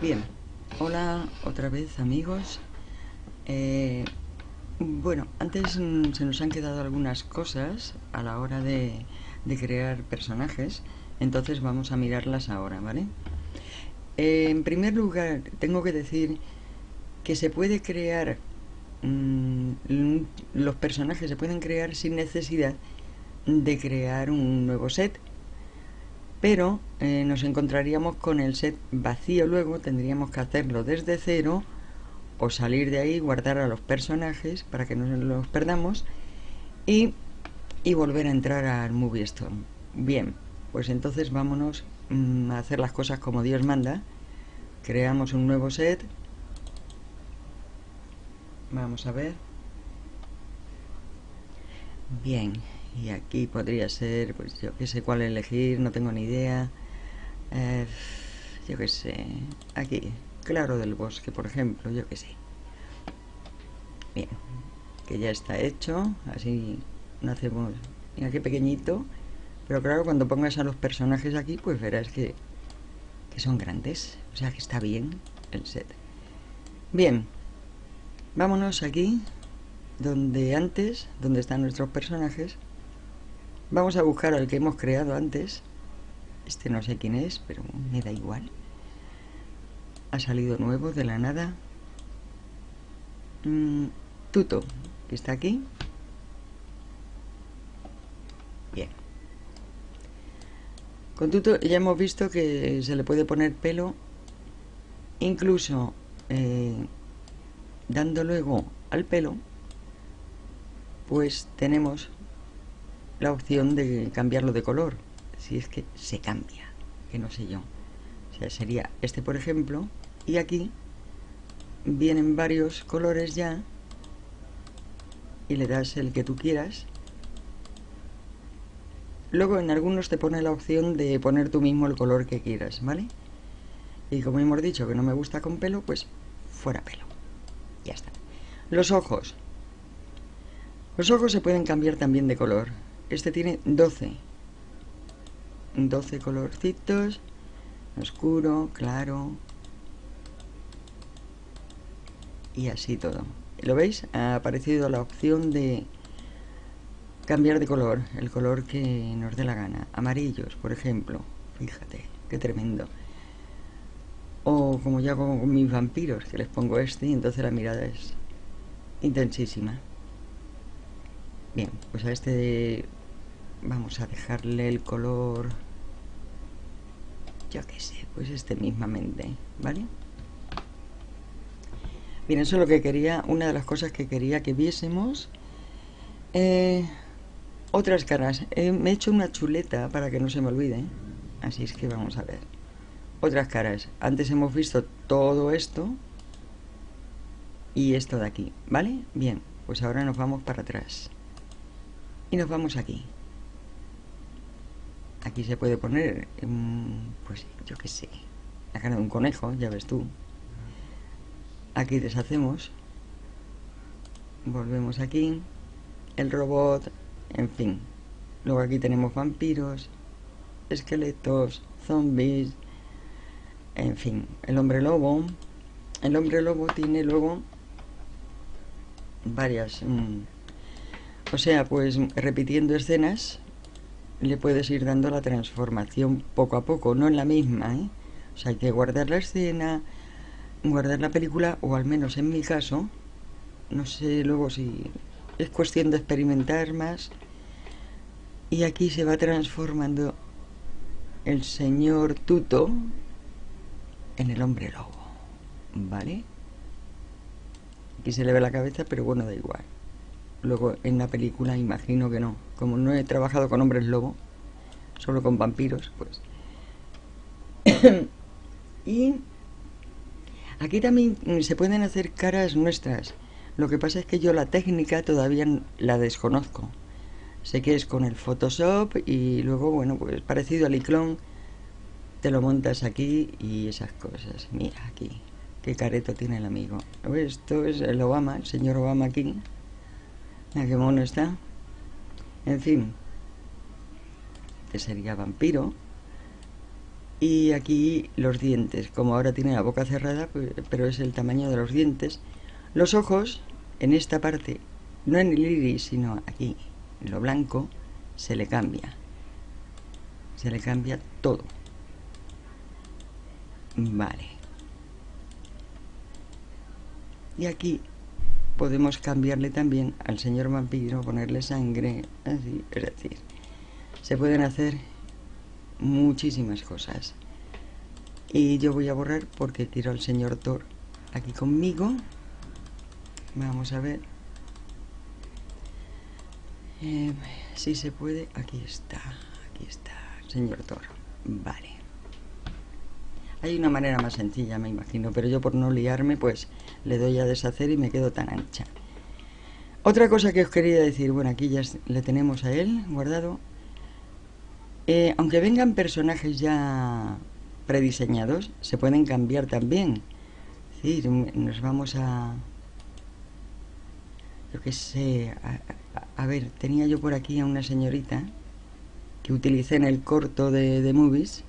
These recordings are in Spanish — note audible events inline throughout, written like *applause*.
Bien, hola otra vez amigos. Eh, bueno, antes mm, se nos han quedado algunas cosas a la hora de, de crear personajes, entonces vamos a mirarlas ahora, ¿vale? Eh, en primer lugar, tengo que decir que se puede crear, mmm, los personajes se pueden crear sin necesidad de crear un nuevo set pero eh, nos encontraríamos con el set vacío luego, tendríamos que hacerlo desde cero o salir de ahí, guardar a los personajes para que no los perdamos y, y volver a entrar al Movie Storm. Bien, pues entonces vámonos mmm, a hacer las cosas como Dios manda. Creamos un nuevo set. Vamos a ver. Bien, y aquí podría ser, pues yo que sé cuál elegir, no tengo ni idea. Eh, yo que sé, aquí, claro del bosque, por ejemplo, yo que sé. Bien, que ya está hecho, así no hacemos... Mira qué pequeñito, pero claro, cuando pongas a los personajes aquí, pues verás que, que son grandes, o sea que está bien el set. Bien, vámonos aquí, donde antes, donde están nuestros personajes, Vamos a buscar al que hemos creado antes. Este no sé quién es, pero me da igual. Ha salido nuevo de la nada. Mm, Tuto, que está aquí. Bien. Con Tuto ya hemos visto que se le puede poner pelo. Incluso eh, dando luego al pelo, pues tenemos la opción de cambiarlo de color. Si es que se cambia que no sé yo. O sea sería este por ejemplo y aquí vienen varios colores ya y le das el que tú quieras. Luego en algunos te pone la opción de poner tú mismo el color que quieras ¿vale? y como hemos dicho que no me gusta con pelo pues fuera pelo. Ya está. Los ojos. Los ojos se pueden cambiar también de color este tiene 12. 12 colorcitos. Oscuro, claro. Y así todo. ¿Lo veis? Ha aparecido la opción de cambiar de color. El color que nos dé la gana. Amarillos, por ejemplo. Fíjate, qué tremendo. O como yo hago con mis vampiros, que les pongo este y entonces la mirada es intensísima. Bien, pues a este vamos a dejarle el color yo qué sé, pues este mismamente, ¿vale? Bien, eso es lo que quería, una de las cosas que quería que viésemos. Eh, otras caras. Eh, me he hecho una chuleta para que no se me olvide. Así es que vamos a ver. Otras caras. Antes hemos visto todo esto. Y esto de aquí, ¿vale? Bien, pues ahora nos vamos para atrás. Y nos vamos aquí aquí se puede poner, pues yo qué sé, la cara de un conejo, ya ves tú. Aquí deshacemos, volvemos aquí, el robot, en fin. Luego aquí tenemos vampiros, esqueletos, zombies, en fin, el hombre lobo. El hombre lobo tiene luego varias... Mm, o sea, pues repitiendo escenas le puedes ir dando la transformación poco a poco, no en la misma, ¿eh? O sea, hay que guardar la escena, guardar la película, o al menos en mi caso, no sé luego si es cuestión de experimentar más. Y aquí se va transformando el señor Tuto en el hombre lobo, ¿vale? Aquí se le ve la cabeza, pero bueno, da igual. Luego en la película imagino que no. Como no he trabajado con hombres lobo, solo con vampiros, pues. *coughs* y aquí también se pueden hacer caras nuestras. Lo que pasa es que yo la técnica todavía la desconozco. Sé que es con el Photoshop y luego, bueno, pues parecido al iClone, te lo montas aquí y esas cosas. Mira aquí, qué careto tiene el amigo. Esto es el Obama, el señor Obama aquí. Mira qué mono está. En fin. Que sería vampiro. y aquí los dientes. Como ahora tiene la boca cerrada, pues, pero es el tamaño de los dientes. Los ojos, en esta parte, no en el iris, sino aquí, en lo blanco, se le cambia. Se le cambia todo. Vale. Y aquí podemos cambiarle también al señor vampiro, ponerle sangre, así, es decir, se pueden hacer muchísimas cosas. Y yo voy a borrar porque quiero al señor Thor aquí conmigo. Vamos a ver. Eh, si se puede, aquí está, aquí está, señor Thor. Vale. Hay una manera más sencilla, me imagino, pero yo por no liarme, pues le doy a deshacer y me quedo tan ancha. Otra cosa que os quería decir, bueno, aquí ya le tenemos a él guardado. Eh, aunque vengan personajes ya prediseñados, se pueden cambiar también. Decir, nos vamos a... Yo qué sé, a, ver, tenía yo por aquí a una señorita que utilicé en el corto de, de Movies,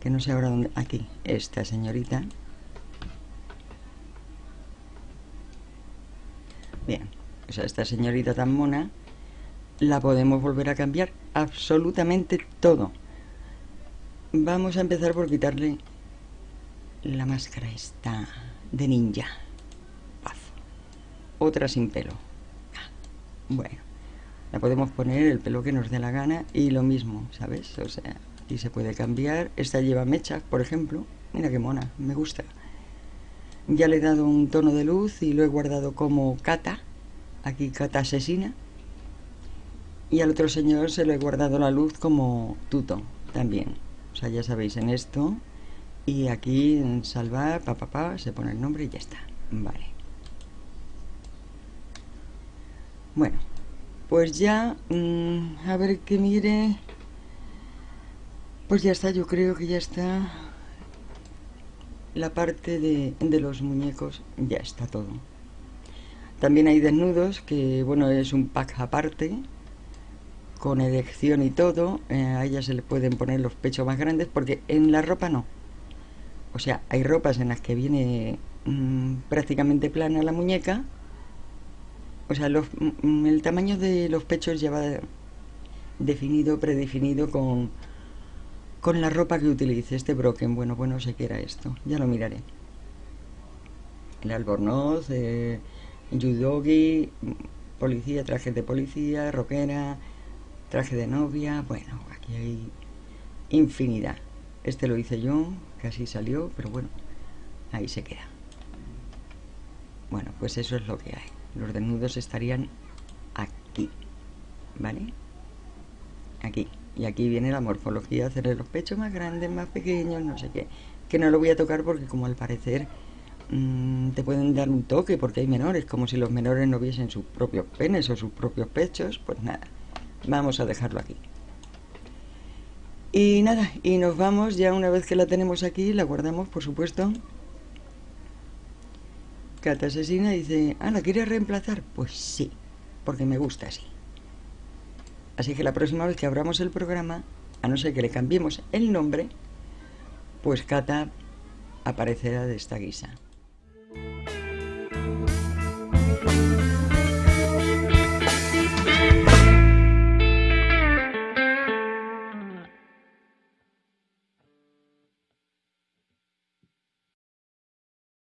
que no sé ahora dónde... Aquí, esta señorita Bien, o sea, esta señorita tan mona la podemos volver a cambiar absolutamente todo. Vamos a empezar por quitarle la máscara esta de ninja. Paz. Otra sin pelo. Ah, bueno, la podemos poner el pelo que nos dé la gana y lo mismo, ¿sabes? O sea, aquí se puede cambiar. Esta lleva mechas, por ejemplo. Mira qué mona, me gusta. Ya le he dado un tono de luz y lo he guardado como Cata. Aquí Cata asesina. Y al otro señor se lo he guardado la luz como Tuto también. O sea, ya sabéis en esto. Y aquí en salvar, pa, pa, pa, se pone el nombre y ya está. Vale. Bueno, pues ya, mm, a ver que mire. Pues ya está, yo creo que ya está la parte de, los muñecos ya está todo. También hay desnudos, que bueno, es un pack aparte, con elección y todo. Eh, a ella se le pueden poner los pechos más grandes, porque en la ropa no. O sea, hay ropas en las que viene mm, prácticamente plana la muñeca. O sea, mm, el tamaño de los pechos ya va definido, predefinido con, con la ropa que utilice este broken. Bueno, bueno, sé que era esto. Ya lo miraré. El albornoz, eh, yudogi, policía, traje de policía, rockera, traje de novia. Bueno, aquí hay infinidad. Este lo hice yo, casi salió, pero bueno, ahí se queda. Bueno, pues eso es lo que hay. Los desnudos estarían aquí, ¿vale? Aquí. Y aquí viene la morfología, hacerle los pechos más grandes, más pequeños, no sé qué. Que no lo voy a tocar porque como al parecer mm, te pueden dar un toque porque hay menores, como si los menores no viesen sus propios penes o sus propios pechos, pues nada, vamos a dejarlo aquí. Y nada, y nos vamos, ya una vez que la tenemos aquí, la guardamos, por supuesto. Cata asesina dice, ah, ¿la quieres reemplazar? Pues sí, porque me gusta así. Así que la próxima vez que abramos el programa, a no ser que le cambiemos el nombre, pues Cata aparecerá de esta guisa.